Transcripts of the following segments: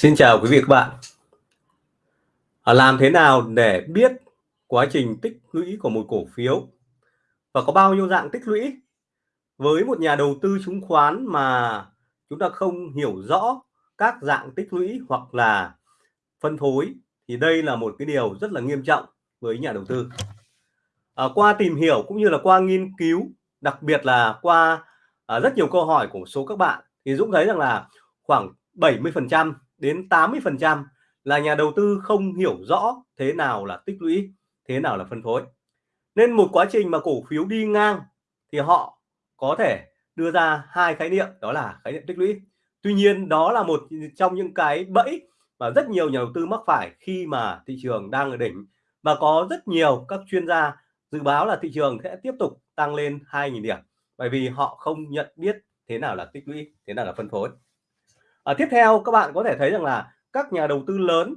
Xin chào quý vị các bạn. À, làm thế nào để biết quá trình tích lũy của một cổ phiếu và có bao nhiêu dạng tích lũy? Với một nhà đầu tư chứng khoán mà chúng ta không hiểu rõ các dạng tích lũy hoặc là phân phối thì đây là một cái điều rất là nghiêm trọng với nhà đầu tư. À, qua tìm hiểu cũng như là qua nghiên cứu, đặc biệt là qua à, rất nhiều câu hỏi của số các bạn thì Dũng thấy rằng là khoảng 70% đến 80% là nhà đầu tư không hiểu rõ thế nào là tích lũy, thế nào là phân phối. Nên một quá trình mà cổ phiếu đi ngang thì họ có thể đưa ra hai khái niệm đó là khái niệm tích lũy. Tuy nhiên đó là một trong những cái bẫy mà rất nhiều nhà đầu tư mắc phải khi mà thị trường đang ở đỉnh và có rất nhiều các chuyên gia dự báo là thị trường sẽ tiếp tục tăng lên 2.000 điểm bởi vì họ không nhận biết thế nào là tích lũy, thế nào là phân phối à, tiếp theo các bạn có thể thấy rằng là các nhà đầu tư lớn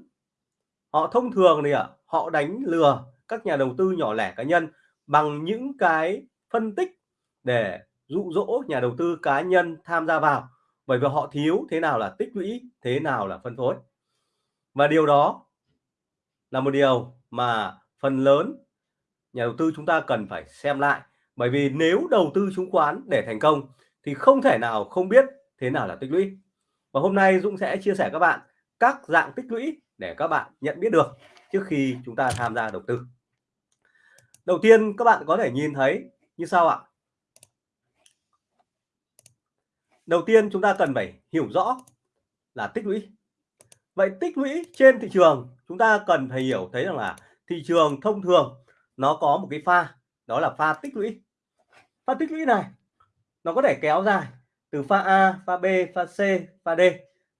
họ thông thường thì ạ họ đánh lừa các nhà đầu tư nhỏ lẻ cá nhân bằng những cái phân tích để dụ dỗ nhà đầu tư cá nhân tham gia vào. Bởi vì họ thiếu thế nào là tích lũy thế nào là phân phối. Và điều đó là một điều mà phần lớn nhà đầu tư chúng ta cần phải xem lại. Bởi vì nếu đầu tư chứng khoán để thành công thì không thể nào không biết thế nào là tích lũy và hôm nay Dũng sẽ chia sẻ các bạn các dạng tích lũy để các bạn nhận biết được trước khi chúng ta tham gia đầu tư. Đầu tiên, các bạn có thể nhìn thấy như sau ạ. Đầu tiên, chúng ta cần phải hiểu rõ là tích lũy. Vậy tích lũy trên thị trường, chúng ta cần phải hiểu, thấy rằng là thị trường thông thường nó có một cái pha, đó là pha tích lũy. Pha tích lũy này, nó có thể kéo dài từ pha A, pha B, pha C, pha D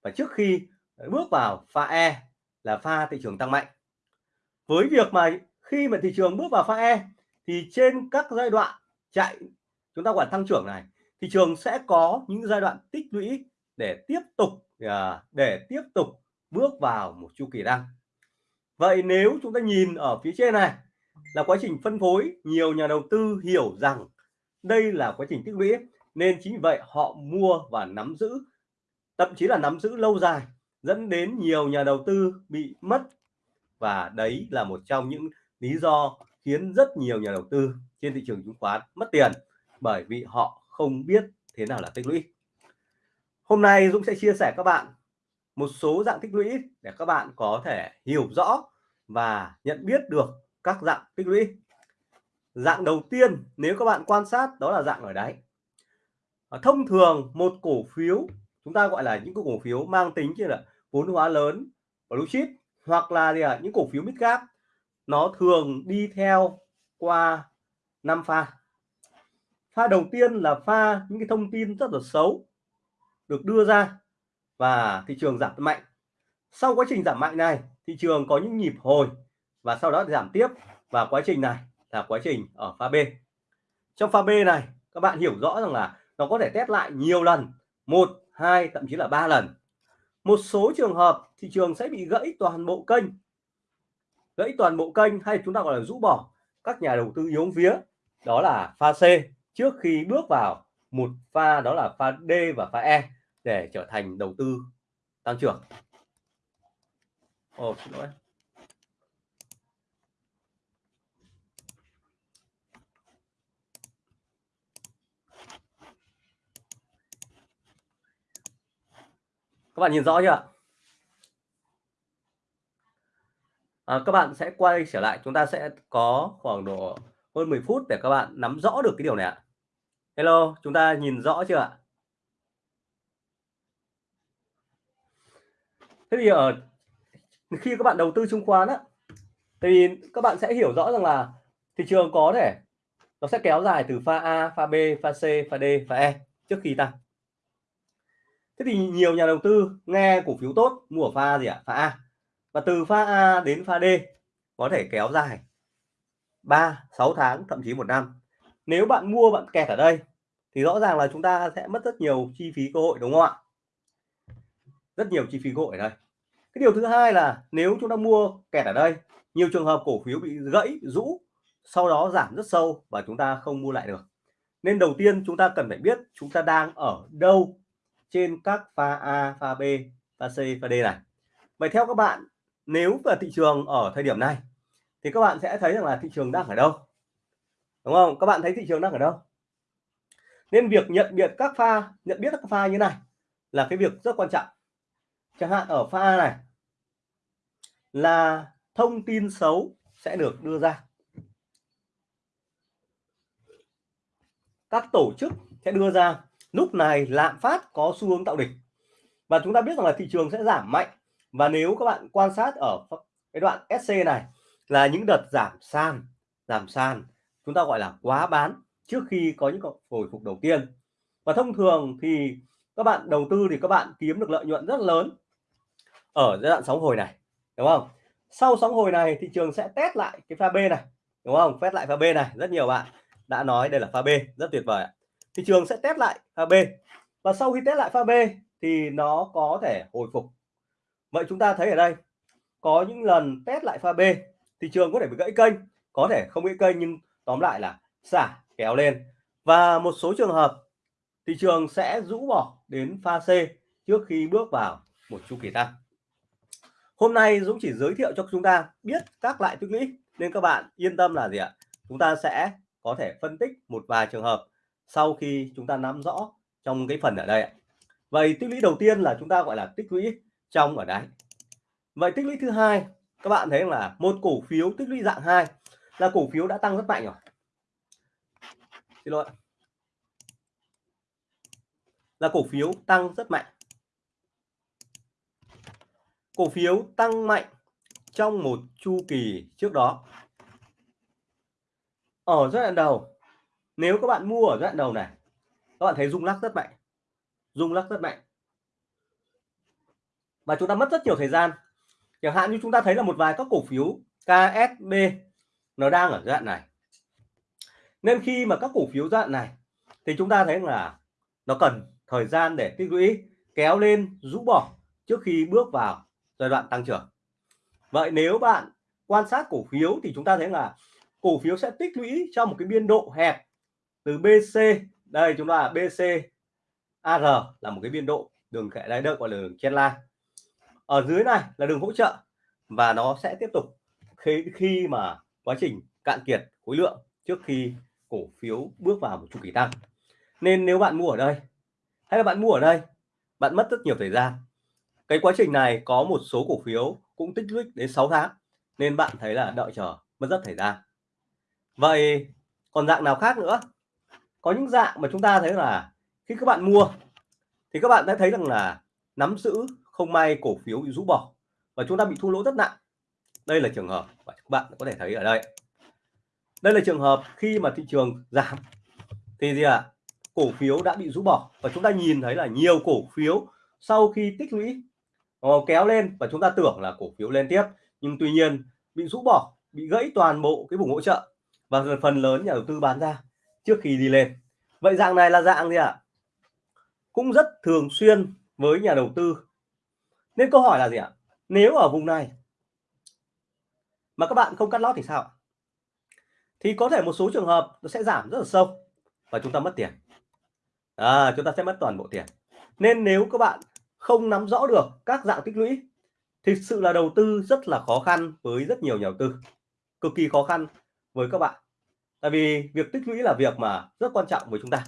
và trước khi ờ, bước vào pha E là pha thị trường tăng mạnh. Với việc mà khi mà thị trường bước vào pha E thì trên các giai đoạn chạy chúng ta gọi tăng trưởng này thị trường sẽ có những giai đoạn tích lũy để tiếp tục à, để tiếp tục bước vào một chu kỳ tăng. Vậy nếu chúng ta nhìn ở phía trên này là quá trình phân phối, nhiều nhà đầu tư hiểu rằng đây là quá trình tích lũy nên chính vì vậy họ mua và nắm giữ, thậm chí là nắm giữ lâu dài, dẫn đến nhiều nhà đầu tư bị mất. Và đấy là một trong những lý do khiến rất nhiều nhà đầu tư trên thị trường chứng khoán mất tiền, bởi vì họ không biết thế nào là tích lũy. Hôm nay Dũng sẽ chia sẻ các bạn một số dạng tích lũy để các bạn có thể hiểu rõ và nhận biết được các dạng tích lũy. Dạng đầu tiên nếu các bạn quan sát đó là dạng ở đáy thông thường một cổ phiếu chúng ta gọi là những cổ phiếu mang tính như là vốn hóa lớn blue chip hoặc là gì à, những cổ phiếu mid cap nó thường đi theo qua năm pha. Pha đầu tiên là pha những cái thông tin rất là xấu được đưa ra và thị trường giảm mạnh. Sau quá trình giảm mạnh này thị trường có những nhịp hồi và sau đó giảm tiếp và quá trình này là quá trình ở pha B. Trong pha B này các bạn hiểu rõ rằng là nó có thể test lại nhiều lần một hai thậm chí là ba lần. Một số trường hợp thị trường sẽ bị gãy toàn bộ kênh. Gãy toàn bộ kênh hay chúng ta gọi là rũ bỏ các nhà đầu tư yếu vía đó là pha C trước khi bước vào một pha đó là pha D và pha E để trở thành đầu tư tăng trưởng. Ồ, xin lỗi. Các bạn nhìn rõ chưa? À, các bạn sẽ quay trở lại. Chúng ta sẽ có khoảng độ hơn 10 phút để các bạn nắm rõ được cái điều này ạ. Hello chúng ta nhìn rõ chưa ạ? Thế thì ở khi các bạn đầu tư chứng khoán á thì các bạn sẽ hiểu rõ rằng là thị trường có thể nó sẽ kéo dài từ pha A, pha B, pha C, pha D, pha E trước khi tăng thế thì nhiều nhà đầu tư nghe cổ phiếu tốt, mua ở pha gì ạ? Pha A. Và từ pha A đến pha D có thể kéo dài 3 6 tháng, thậm chí một năm. Nếu bạn mua, bạn kẹt ở đây, thì rõ ràng là chúng ta sẽ mất rất nhiều chi phí cơ hội, đúng không ạ? Rất nhiều chi phí cơ hội ở đây. Cái điều thứ hai là nếu chúng ta mua kẹt ở đây, nhiều trường hợp cổ phiếu bị gãy, rũ, sau đó giảm rất sâu và chúng ta không mua lại được. Nên đầu tiên chúng ta cần phải biết chúng ta đang ở đâu trên các pha A, pha B, pha C, pha D này. vậy theo các bạn nếu về thị trường ở thời điểm này thì các bạn sẽ thấy rằng là thị trường đang ở đâu? Đúng không? Các bạn thấy thị trường đang ở đâu? Nên việc nhận biết các pha nhận biết các pha như này là cái việc rất quan trọng. Chẳng hạn ở pha này là thông tin xấu sẽ được đưa ra. Các tổ chức sẽ đưa ra lúc này lạm phát có xu hướng tạo đỉnh. Và chúng ta biết rằng là thị trường sẽ giảm mạnh. Và nếu các bạn quan sát ở cái đoạn SC này là những đợt giảm sàn giảm sàn, chúng ta gọi là quá bán trước khi có những hồi phục đầu tiên. Và thông thường thì các bạn đầu tư thì các bạn kiếm được lợi nhuận rất lớn ở giai đoạn sóng hồi này, đúng không? Sau sóng hồi này thị trường sẽ test lại cái pha B này, đúng không? Test lại pha B này. Rất nhiều bạn đã nói đây là pha B, rất tuyệt vời thị trường sẽ test lại pha B. Và sau khi test lại pha B thì nó có thể hồi phục. Vậy chúng ta thấy ở đây, có những lần test lại pha B, thị trường có thể bị gãy kênh, có thể không gãy kênh nhưng tóm lại là xả, kéo lên. Và một số trường hợp, thị trường sẽ rũ bỏ đến pha C trước khi bước vào một chu kỳ tăng. Hôm nay Dũng chỉ giới thiệu cho chúng ta biết các loại tích lũy, nên các bạn yên tâm là gì ạ? Chúng ta sẽ có thể phân tích một vài trường hợp sau khi chúng ta nắm rõ trong cái phần ở đây vậy tích lũy đầu tiên là chúng ta gọi là tích lũy trong ở đáy. Vậy tích lũy thứ hai, các bạn thấy là một cổ phiếu tích lũy dạng 2 là cổ phiếu đã tăng rất mạnh rồi. Xin lỗi là cổ phiếu tăng rất mạnh. Cổ phiếu tăng mạnh trong một chu kỳ trước đó. Ở giai đoạn đầu nếu các bạn mua ở giai đoạn đầu này, các bạn thấy rung lắc rất mạnh. Rung lắc rất mạnh. Và chúng ta mất rất nhiều thời gian. Chẳng hạn như chúng ta thấy là một vài các cổ phiếu KSB nó đang ở giai đoạn này. Nên khi mà các cổ phiếu giai đoạn này thì chúng ta thấy là nó cần thời gian để tích lũy, kéo lên, rũ bỏ trước khi bước vào giai đoạn tăng trưởng. Vậy nếu bạn quan sát cổ phiếu thì chúng ta thấy là cổ phiếu sẽ tích lũy trong một cái biên độ hẹp từ BC đây, chúng ta là BC AR là một cái biên độ đường kẻ đáy đợt gọi là đường chen la. Ở dưới này là đường hỗ trợ và nó sẽ tiếp tục khi khi mà quá trình cạn kiệt khối lượng trước khi cổ phiếu bước vào một chu kỳ tăng. Nên nếu bạn mua ở đây, hay là bạn mua ở đây, bạn mất rất nhiều thời gian. Cái quá trình này có một số cổ phiếu cũng tích lũy đến 6 tháng, nên bạn thấy là đợi chờ mất rất thời gian. Vậy còn dạng nào khác nữa? Có những dạng mà chúng ta thấy là khi các bạn mua, thì các bạn đã thấy rằng là nắm giữ không may cổ phiếu bị rũ bỏ và chúng ta bị thua lỗ rất nặng. Đây là trường hợp và các bạn có thể thấy ở đây. Đây là trường hợp khi mà thị trường giảm thì gì ạ? À? cổ phiếu đã bị rũ bỏ và chúng ta nhìn thấy là nhiều cổ phiếu sau khi tích lũy ờ, kéo lên và chúng ta tưởng là cổ phiếu lên tiếp. Nhưng tuy nhiên bị rũ bỏ, bị gãy toàn bộ cái vùng hỗ trợ và phần lớn nhà đầu tư bán ra trước khi đi lên. Vậy dạng này là dạng gì ạ? À? cũng rất thường xuyên với nhà đầu tư. Nên câu hỏi là gì ạ? Nếu ở vùng này mà các bạn không cắt lót thì sao thì có thể một số trường hợp nó sẽ giảm rất là sâu và chúng ta mất tiền. À, chúng ta sẽ mất toàn bộ tiền. Nên nếu các bạn không nắm rõ được các dạng tích lũy thực sự là đầu tư rất là khó khăn với rất nhiều nhà đầu tư. Cực kỳ khó khăn với các bạn tại vì việc tích lũy là việc mà rất quan trọng với chúng ta.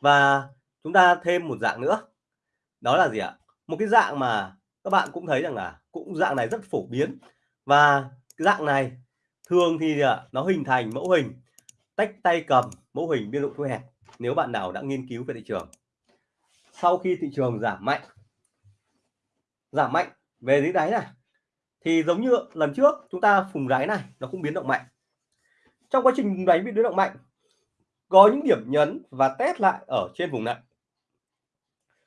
Và chúng ta thêm một dạng nữa. Đó là gì ạ? Một cái dạng mà các bạn cũng thấy rằng là cũng dạng này rất phổ biến. Và cái dạng này thường thì à, nó hình thành mẫu hình, tách tay cầm mẫu hình biên độ thu hẹp nếu bạn nào đã nghiên cứu về thị trường. Sau khi thị trường giảm mạnh giảm mạnh về dưới đáy này, thì giống như lần trước chúng ta phùng đáy này, nó cũng biến động mạnh trong quá trình đánh bị biến động mạnh, có những điểm nhấn và test lại ở trên vùng này.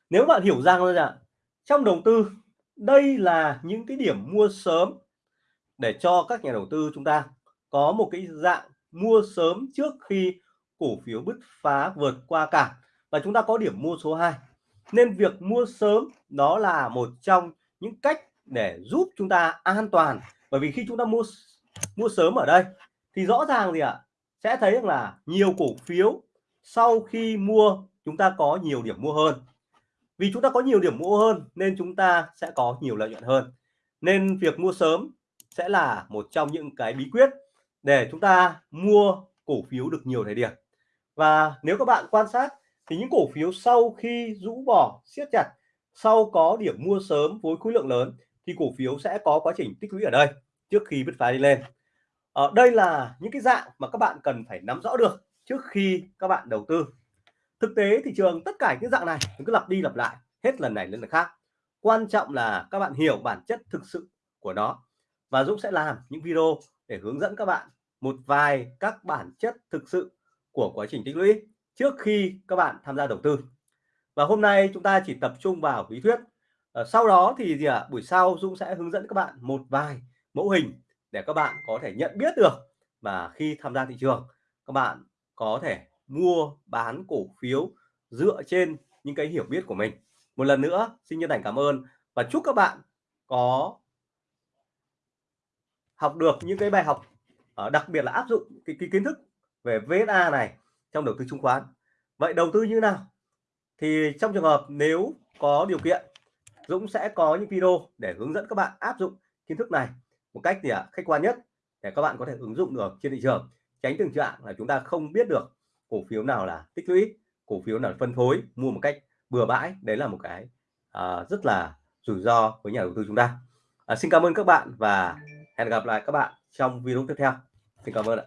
Nếu bạn hiểu rằng là trong đầu tư, đây là những cái điểm mua sớm để cho các nhà đầu tư chúng ta có một cái dạng mua sớm trước khi cổ phiếu bứt phá vượt qua cả và chúng ta có điểm mua số 2 nên việc mua sớm đó là một trong những cách để giúp chúng ta an toàn. Bởi vì khi chúng ta mua mua sớm ở đây thì rõ ràng gì ạ? Sẽ thấy rằng là nhiều cổ phiếu sau khi mua, chúng ta có nhiều điểm mua hơn. Vì chúng ta có nhiều điểm mua hơn nên chúng ta sẽ có nhiều lợi nhuận hơn. Nên việc mua sớm sẽ là một trong những cái bí quyết để chúng ta mua cổ phiếu được nhiều thời điểm. Và nếu các bạn quan sát thì những cổ phiếu sau khi rũ bỏ, siết chặt, sau có điểm mua sớm với khối lượng lớn thì cổ phiếu sẽ có quá trình tích lũy ở đây trước khi bứt phá đi lên ở đây là những cái dạng mà các bạn cần phải nắm rõ được trước khi các bạn đầu tư. Thực tế thị trường tất cả những dạng này cứ lặp đi lặp lại, hết lần này đến lần khác. Quan trọng là các bạn hiểu bản chất thực sự của nó và Dũng sẽ làm những video để hướng dẫn các bạn một vài các bản chất thực sự của quá trình tích lũy trước khi các bạn tham gia đầu tư. Và hôm nay chúng ta chỉ tập trung vào lý thuyết. Ờ, sau đó thì gì ạ? À? buổi sau Dũng sẽ hướng dẫn các bạn một vài mẫu hình để các bạn có thể nhận biết được và khi tham gia thị trường các bạn có thể mua bán cổ phiếu dựa trên những cái hiểu biết của mình. Một lần nữa xin chân thành cảm ơn và chúc các bạn có học được những cái bài học ờ, đặc biệt là áp dụng cái, cái kiến thức về VSA này trong đầu tư chứng khoán. Vậy đầu tư như nào? Thì trong trường hợp nếu có điều kiện Dũng sẽ có những video để hướng dẫn các bạn áp dụng kiến thức này một cách gì ạ à, khách quan nhất để các bạn có thể ứng dụng được trên thị trường. Tránh tình trạng là chúng ta không biết được cổ phiếu nào là tích lũy cổ phiếu nào là phân phối mua một cách bừa bãi. Đấy là một cái à, rất là rủi ro với nhà đầu tư chúng ta. À, xin cảm ơn các bạn và hẹn gặp lại các bạn trong video tiếp theo. Xin cảm ơn ạ.